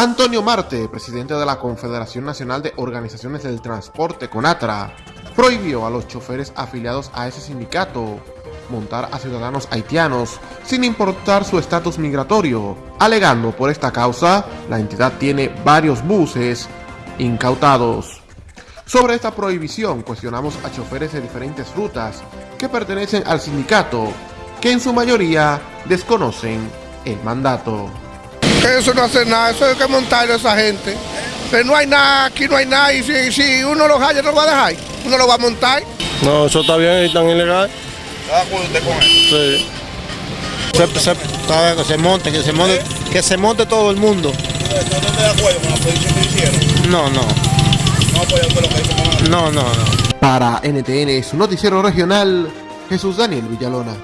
Antonio Marte, presidente de la Confederación Nacional de Organizaciones del Transporte CONATRA, prohibió a los choferes afiliados a ese sindicato montar a ciudadanos haitianos sin importar su estatus migratorio, alegando por esta causa la entidad tiene varios buses incautados. Sobre esta prohibición cuestionamos a choferes de diferentes rutas que pertenecen al sindicato, que en su mayoría desconocen el mandato. Eso no hace nada, eso hay que montarlo a esa gente. Pero no hay nada, aquí no hay nada, y si, si uno lo haya, no lo va a dejar, uno lo va a montar. No, eso está bien y tan ilegal. ¿Está de acuerdo usted con eso? Sí. Se, se, que se monte, que se monte, que se monte todo el mundo. ¿No está de acuerdo con la posición que hicieron? No, no, No apoya usted lo que la- no, no, no. Para NTN, su noticiero regional, Jesús Daniel Villalona.